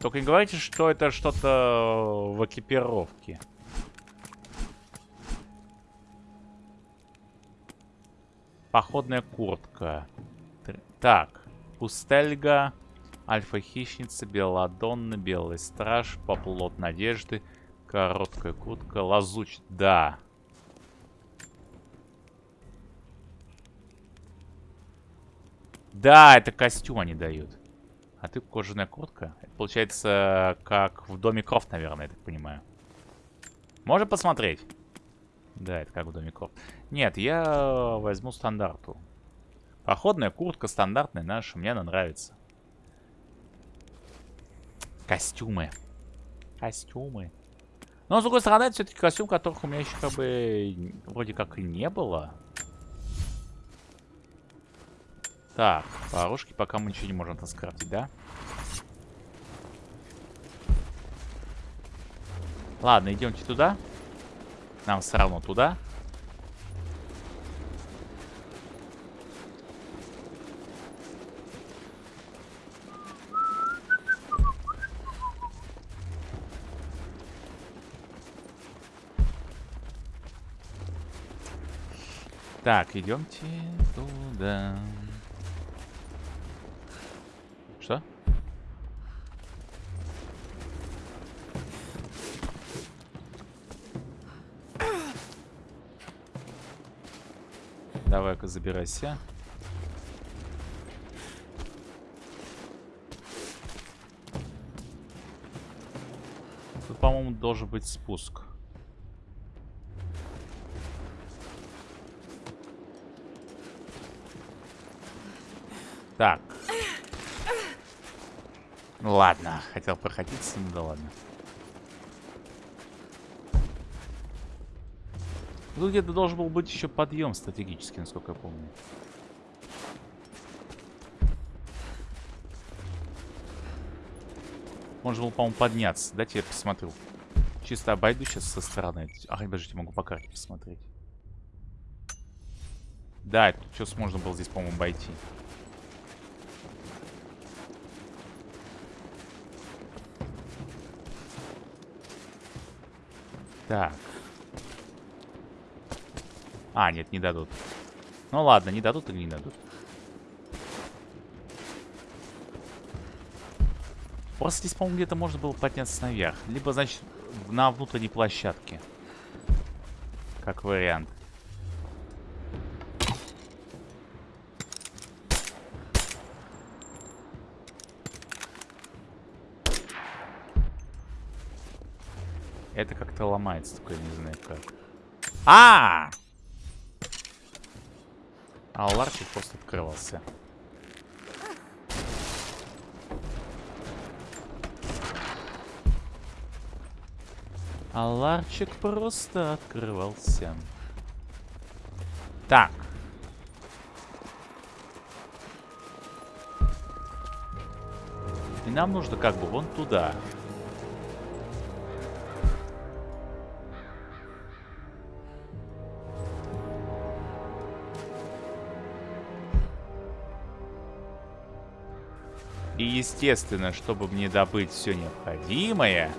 Только не говорите, что это что-то в экипировке. Походная куртка. Так, Пустельга, Альфа-хищница, Белладонна, Белый страж, Поплот надежды, Короткая куртка, Лазуч, да. Да, это костюм они дают. А ты кожаная куртка? Это получается, как в Доме Крофт, наверное, я так понимаю. Можно посмотреть? Да, это как в Доме Крофт. Нет, я возьму стандарту. Походная куртка стандартная наша, мне она нравится. Костюмы. Костюмы. Но, с другой стороны, это все-таки костюм, которых у меня еще как бы вроде как и не было. Так, по пока мы ничего не можем там скрафтить, да? Ладно, идемте туда. Нам все равно туда. Так, идемте туда. Что? Давай-ка забирайся. Тут, по-моему, должен быть спуск. Так. Ну ладно, хотел проходиться, ну да ладно. Тут где-то должен был быть еще подъем стратегический, насколько я помню. Можно было, по-моему, подняться. Дайте я посмотрю. Чисто обойду сейчас со стороны. Ах, подождите, могу по карте посмотреть. Да, тут сейчас можно было здесь, по-моему, обойти. Так. А, нет, не дадут. Ну ладно, не дадут или не дадут. Просто здесь, по-моему, где-то можно было подняться наверх. Либо, значит, на внутренней площадке. Как вариант. Это как-то ломается, я не знаю как. -а! А ларчик просто открывался. А ларчик просто открывался. Так. И нам нужно как бы вон туда. Естественно, чтобы мне добыть все необходимое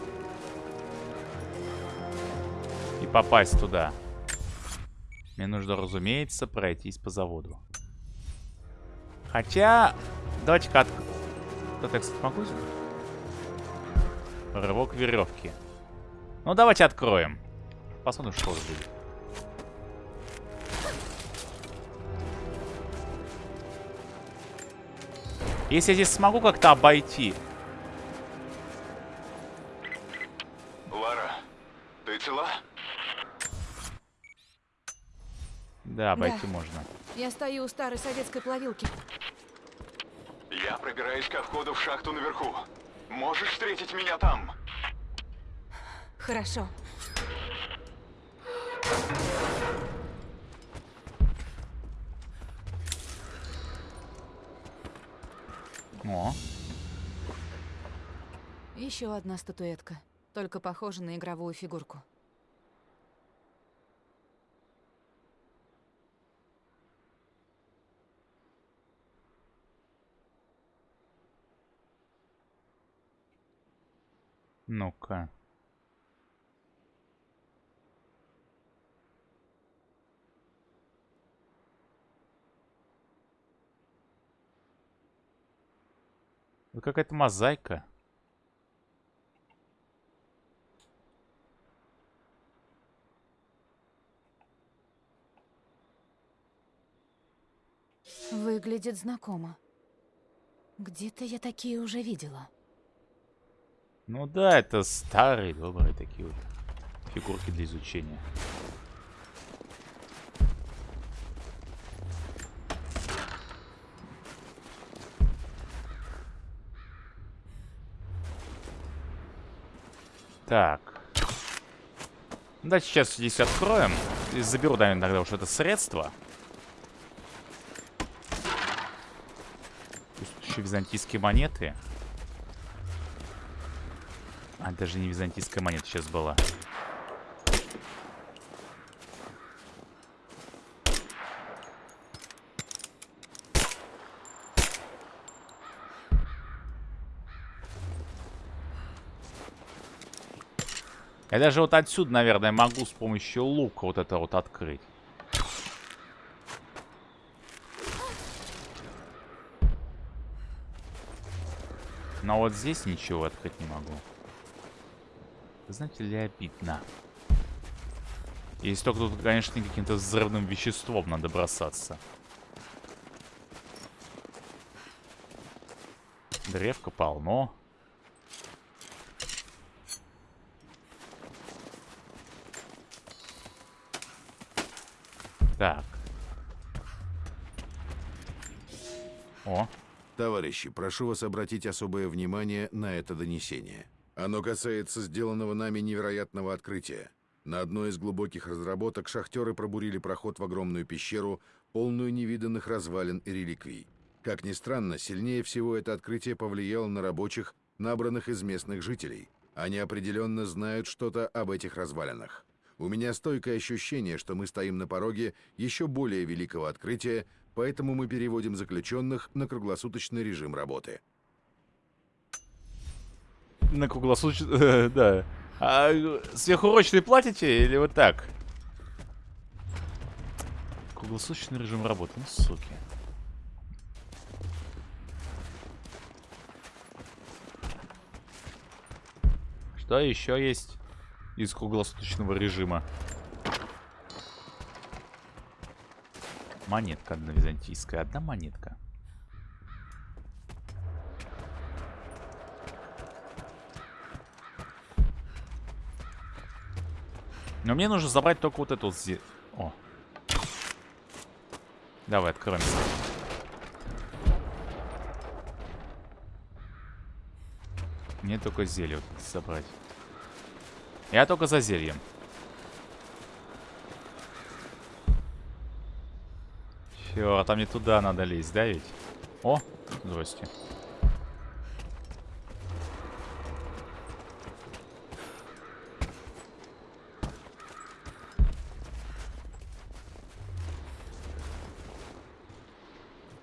и попасть туда, мне нужно, разумеется, пройтись по заводу. Хотя, давайте-ка. Да, так, кстати, могу Рывок веревки. Ну, давайте откроем. Посмотрим, что будет. Если я здесь смогу как-то обойти. Лара, ты цела? Да, обойти да. можно. Я стою у старой советской плавилки. Я пробираюсь ко входу в шахту наверху. Можешь встретить меня там? Хорошо. Еще одна статуэтка. Только похожа на игровую фигурку. Ну-ка. Это какая-то мозаика. Выглядит знакомо. Где-то я такие уже видела. Ну да, это старые, добрые такие вот фигурки для изучения. Так. Да, сейчас здесь откроем. И заберу, наверное, тогда уж это средство. Еще византийские монеты. А, даже не византийская монета сейчас была. Я даже вот отсюда, наверное, могу с помощью лука вот это вот открыть. Но вот здесь ничего открыть не могу. Знаете ли, обидно. Если только тут, конечно, каким-то взрывным веществом надо бросаться. Древка полно. Так. О. Товарищи, прошу вас обратить особое внимание на это донесение. Оно касается сделанного нами невероятного открытия. На одной из глубоких разработок шахтеры пробурили проход в огромную пещеру, полную невиданных развалин и реликвий. Как ни странно, сильнее всего это открытие повлияло на рабочих, набранных из местных жителей. Они определенно знают что-то об этих развалинах. У меня стойкое ощущение, что мы стоим на пороге еще более великого открытия, поэтому мы переводим заключенных на круглосуточный режим работы. На круглосуточный... да. А сверхурочные платите или вот так? Круглосуточный режим работы. Ну, суки. Что еще есть? из круглосуточного режима. Монетка одна византийская. Одна монетка. Но мне нужно забрать только вот эту зи... О. Давай, откроем. Мне только зелье забрать. Я только за зельем. Все, а там не туда надо лезть, да ведь? О, здрасте.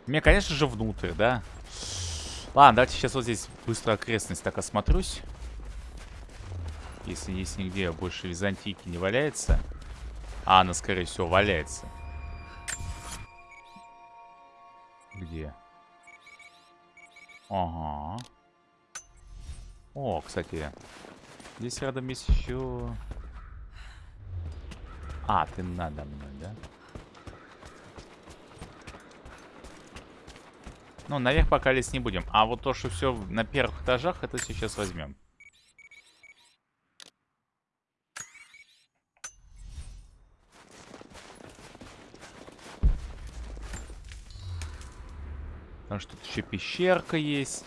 Мне, конечно же, внутрь, да? Ладно, давайте сейчас вот здесь быстро окрестность так осмотрюсь. Если есть нигде больше византийки не валяется. А, она, скорее всего, валяется. Где? Ага. О, кстати. Здесь рядом есть еще... А, ты надо мной, да? Ну, наверх пока лезть не будем. А вот то, что все на первых этажах, это сейчас возьмем. Потому что тут еще пещерка есть.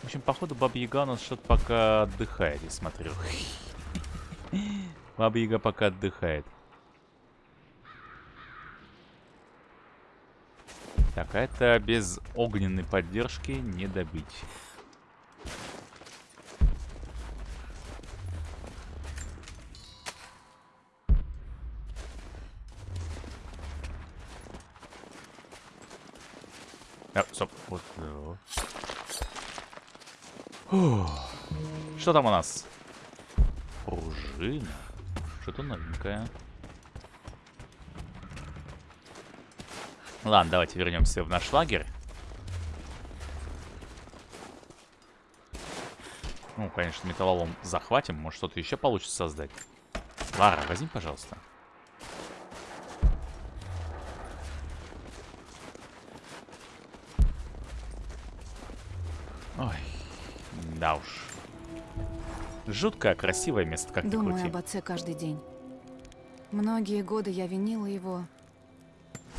В общем, походу, Баба Яга у нас что-то пока отдыхает, я смотрю. Баба Яга пока отдыхает. Так, а это без огненной поддержки не добить. Что там у нас? Пружина. Что-то новенькое. Ладно, давайте вернемся в наш лагерь. Ну, конечно, металлолом захватим. Может, что-то еще получится создать. Лара, возьми, пожалуйста. Ой, да уж. Жуткое, красивое место, как ни Думаю крути. об отце каждый день. Многие годы я винила его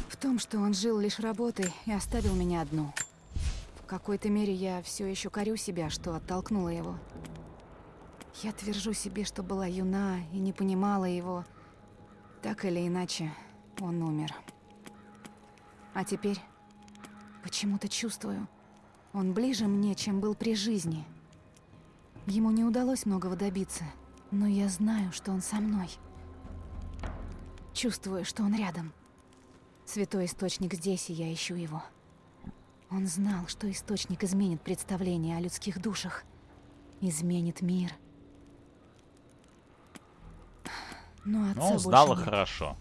в том, что он жил лишь работой и оставил меня одну. В какой-то мере я все еще корю себя, что оттолкнула его. Я твержу себе, что была юна и не понимала его. Так или иначе, он умер. А теперь почему-то чувствую, он ближе мне, чем был при жизни. Ему не удалось многого добиться, но я знаю, что он со мной. Чувствую, что он рядом. Святой источник здесь, и я ищу его. Он знал, что источник изменит представление о людских душах. Изменит мир. Но отца Ну, сдала нет. хорошо.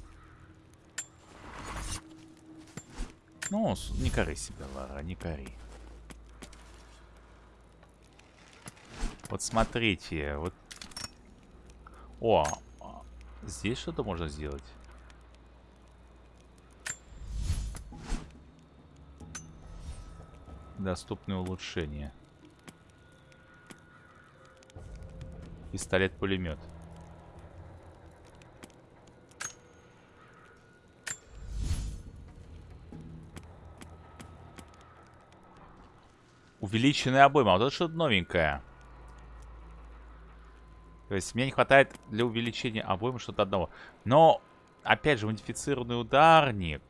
Ну, не кори себя, Лара, не кори. Вот смотрите, вот... О, здесь что-то можно сделать. Доступные улучшения. Пистолет-пулемет. Увеличенная обойма. Вот это что-то новенькое. То есть мне не хватает для увеличения обоймы что-то одного. Но, опять же, модифицированный ударник.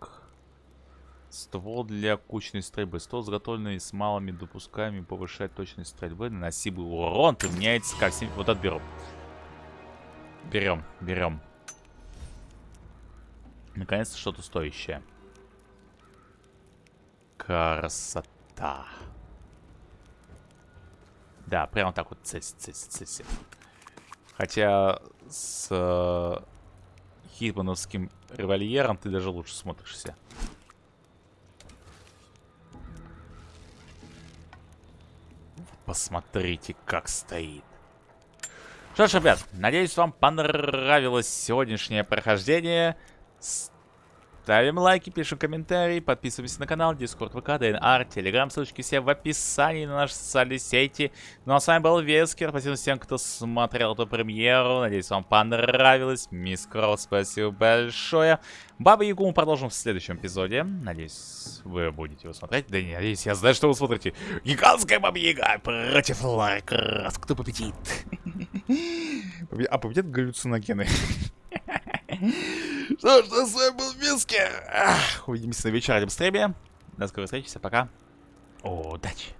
Ствол для кучной стрельбы. Ствол, изготовленный с малыми допусками, повышает точность стрельбы. Наносимый урон применяется как... сим- Вот это беру. Берем, берем. Наконец-то что-то стоящее. Красота. Да, прямо так вот цеси, цеси, цеси. Хотя с э, хитмановским револьвером ты даже лучше смотришься. Посмотрите, как стоит. Что ж, ребят, надеюсь, вам понравилось сегодняшнее прохождение. Ставим лайки, пишем комментарии, подписываемся на канал, Discord, ВК, ДНР, Телеграм, ссылочки все в описании на наши социальные сети. Ну а с вами был Вескер, спасибо всем, кто смотрел эту премьеру, надеюсь, вам понравилось. Мисс Кроу, спасибо большое. Баба Ягу мы продолжим в следующем эпизоде. Надеюсь, вы будете его смотреть. Да не, надеюсь, я знаю, что вы смотрите. Гигантская Баба Яга против Крафт. Кто победит? А победят галлюциногены. Что ж, с вами был Мискер. Увидимся на вечернем стриме. До скорой встречи, пока. Удачи.